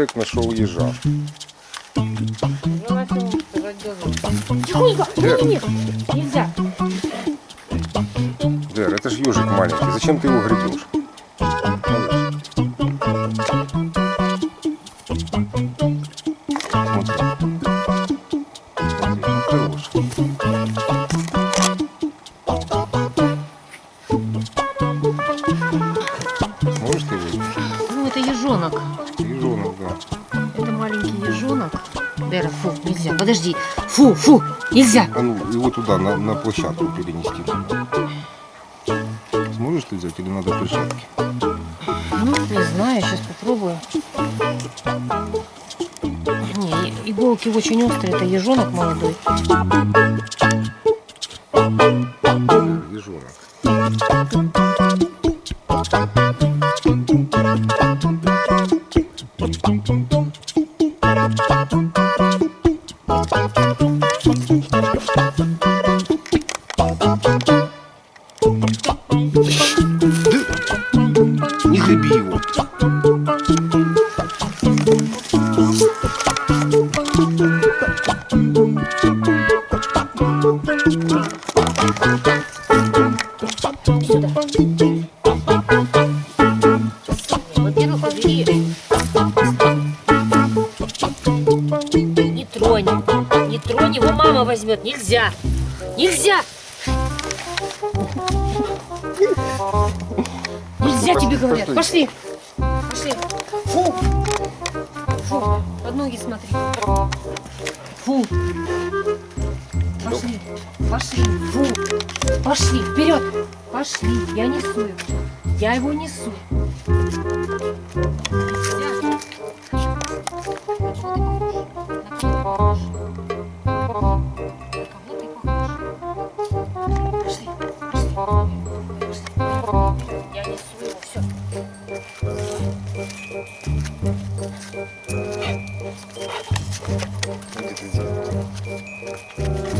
Ярик нашел ежа. Тихонько! Не, не, нельзя. Дэр, это ж ежик маленький. Зачем ты его гребешь? Фу, нельзя. Подожди. Фу, фу, нельзя. А ну, его туда, на, на площадку перенести. Сможешь ты взять или надо перчатки? Ну, не знаю, сейчас попробую. Не, иголки очень острые. Это ежонок молодой. Ежонок. Не греби его. Сюда. Во-первых, его мама возьмет. Нельзя. Нельзя. Нельзя тебе говорят. Пошли. Пошли. Фу. Фу. Под ноги смотри. Фу. Пошли. Пошли. Фу. Пошли. Вперед. Пошли. Я несу его. Я его несу. 抜けて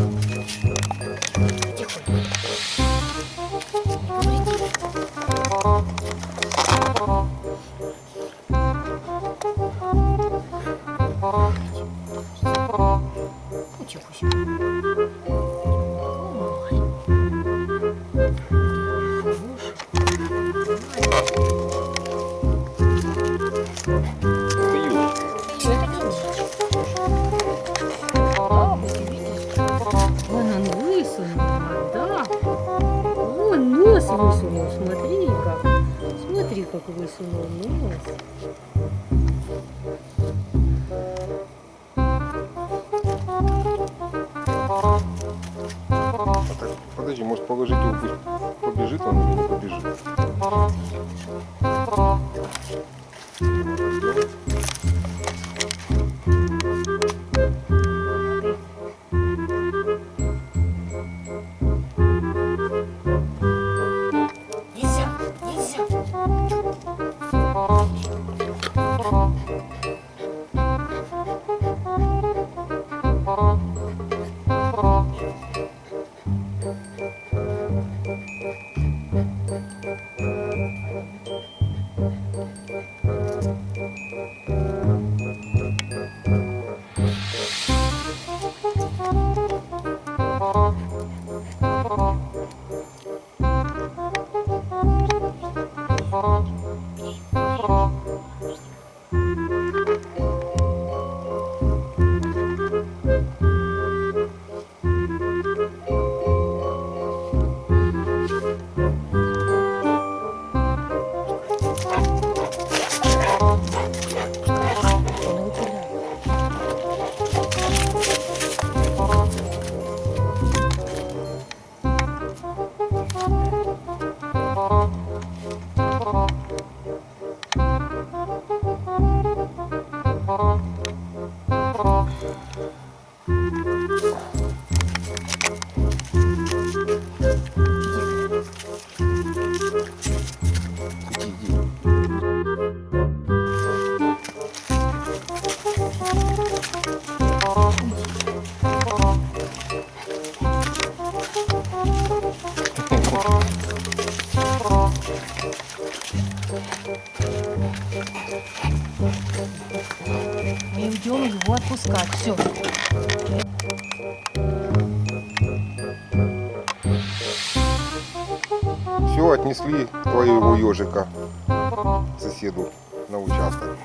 んじ Смотри, как высунул нос. А подожди, может положить его, пусть побежит он или не побежит. Он его пуляет. Иди, иди. Пускать. Все. Все, отнесли твоего ежика соседу на участок.